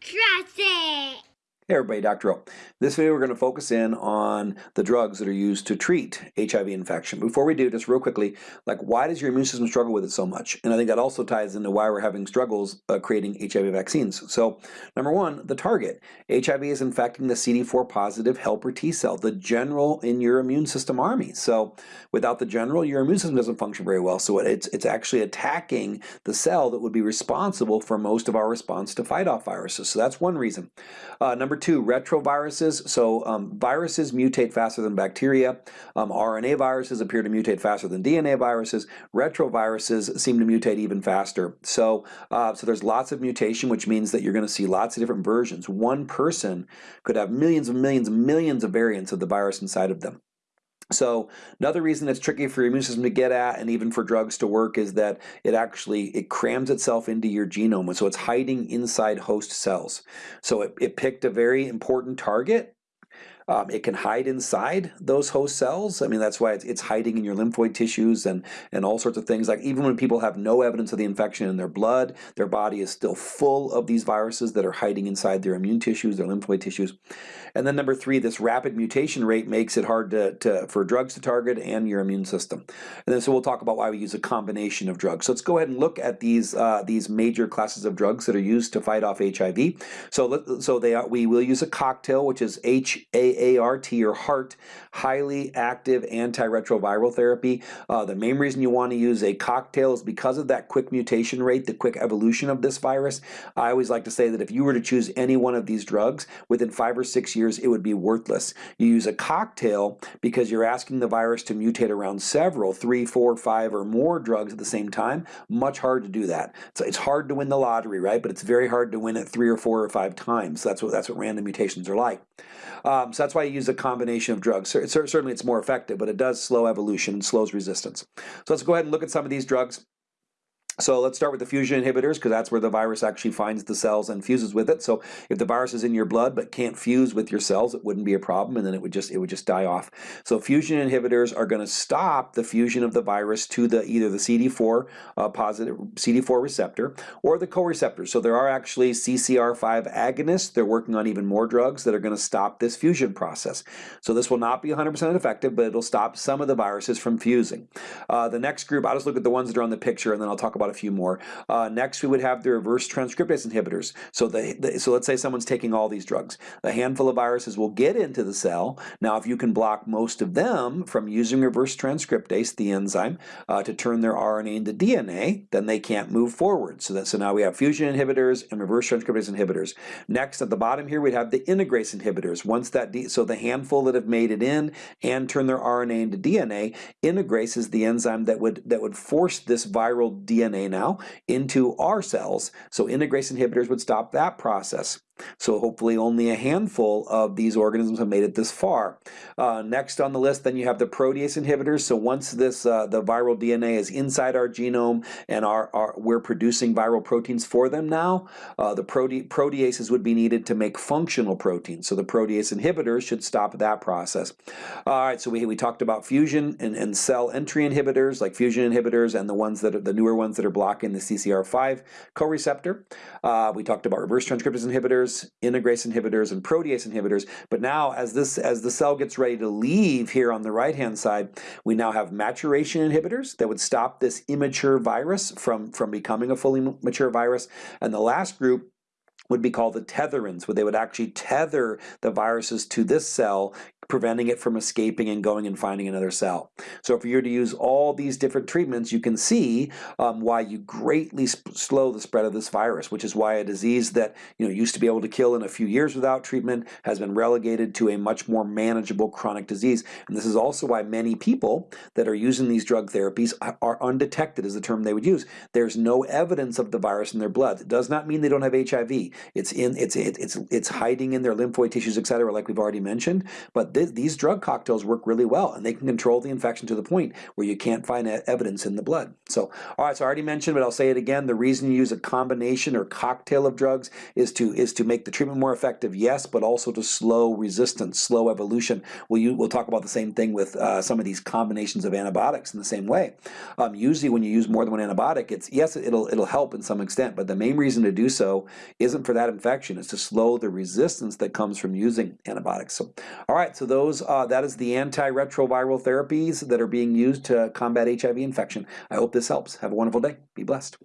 Trust it! Hey everybody, Dr. O. This video we're going to focus in on the drugs that are used to treat HIV infection. Before we do, just real quickly, like why does your immune system struggle with it so much? And I think that also ties into why we're having struggles uh, creating HIV vaccines. So number one, the target. HIV is infecting the CD4 positive helper T cell, the general in your immune system army. So without the general, your immune system doesn't function very well. So it's, it's actually attacking the cell that would be responsible for most of our response to fight off viruses. So that's one reason. Uh, number Number two, retroviruses. So um, viruses mutate faster than bacteria. Um, RNA viruses appear to mutate faster than DNA viruses. Retroviruses seem to mutate even faster. So, uh, so there's lots of mutation, which means that you're going to see lots of different versions. One person could have millions and millions and millions of variants of the virus inside of them. So another reason it's tricky for your immune system to get at and even for drugs to work is that it actually it crams itself into your genome and so it's hiding inside host cells. So it, it picked a very important target um, it can hide inside those host cells. I mean, that's why it's, it's, hiding in your lymphoid tissues and, and all sorts of things. Like even when people have no evidence of the infection in their blood, their body is still full of these viruses that are hiding inside their immune tissues, their lymphoid tissues. And then number three, this rapid mutation rate makes it hard to, to, for drugs to target and your immune system. And then so we'll talk about why we use a combination of drugs. So let's go ahead and look at these uh, these major classes of drugs that are used to fight off HIV. So so they are, we will use a cocktail, which is HA AART or HAART, highly active antiretroviral therapy. Uh, the main reason you want to use a cocktail is because of that quick mutation rate, the quick evolution of this virus. I always like to say that if you were to choose any one of these drugs, within five or six years, it would be worthless. You use a cocktail because you're asking the virus to mutate around several, three, four, five, or more drugs at the same time. Much hard to do that. So it's hard to win the lottery, right? But it's very hard to win it three or four or five times. That's what that's what random mutations are like. Um, so that's why you use a combination of drugs. Certainly it's more effective, but it does slow evolution and slows resistance. So let's go ahead and look at some of these drugs. So let's start with the fusion inhibitors because that's where the virus actually finds the cells and fuses with it. So if the virus is in your blood but can't fuse with your cells, it wouldn't be a problem and then it would just it would just die off. So fusion inhibitors are going to stop the fusion of the virus to the either the CD4 uh, positive CD4 receptor or the co-receptor. So there are actually CCR5 agonists. They're working on even more drugs that are going to stop this fusion process. So this will not be 100% effective, but it'll stop some of the viruses from fusing. Uh, the next group, I'll just look at the ones that are on the picture and then I'll talk about about a few more. Uh, next, we would have the reverse transcriptase inhibitors. So, the, the, so let's say someone's taking all these drugs. A handful of viruses will get into the cell. Now, if you can block most of them from using reverse transcriptase, the enzyme, uh, to turn their RNA into DNA, then they can't move forward. So, that, so now we have fusion inhibitors and reverse transcriptase inhibitors. Next, at the bottom here, we'd have the integrase inhibitors. Once that, so the handful that have made it in and turn their RNA into DNA, integrase is the enzyme that would that would force this viral DNA Now into our cells. So integrase inhibitors would stop that process. So hopefully only a handful of these organisms have made it this far. Uh, next on the list then you have the protease inhibitors. So once this uh, the viral DNA is inside our genome and our, our we're producing viral proteins for them now, uh, the prote proteases would be needed to make functional proteins. So the protease inhibitors should stop that process. All right, so we, we talked about fusion and, and cell entry inhibitors like fusion inhibitors and the ones that are the newer ones that are blocking the CCR5 co-receptor. Uh, we talked about reverse transcriptase inhibitors inhibitors, integrase inhibitors, and protease inhibitors. But now as this as the cell gets ready to leave here on the right hand side, we now have maturation inhibitors that would stop this immature virus from, from becoming a fully mature virus. And the last group would be called the tetherins, where they would actually tether the viruses to this cell, preventing it from escaping and going and finding another cell. So if you're to use all these different treatments, you can see um, why you greatly slow the spread of this virus, which is why a disease that you know used to be able to kill in a few years without treatment has been relegated to a much more manageable chronic disease. And this is also why many people that are using these drug therapies are undetected is the term they would use. There's no evidence of the virus in their blood. It does not mean they don't have HIV. It's in it's it's it's hiding in their lymphoid tissues, etc., like we've already mentioned, but th these drug cocktails work really well, and they can control the infection to the point where you can't find evidence in the blood. So, all right, so I already mentioned, but I'll say it again. The reason you use a combination or cocktail of drugs is to is to make the treatment more effective, yes, but also to slow resistance, slow evolution. We'll, you, we'll talk about the same thing with uh, some of these combinations of antibiotics in the same way. Um, usually when you use more than one antibiotic, it's yes, it'll, it'll help in some extent, but the main reason to do so isn't for that infection, it's to slow the resistance that comes from using antibiotics. So, all right, those uh, that is the antiretroviral therapies that are being used to combat HIV infection. I hope this helps. Have a wonderful day. Be blessed.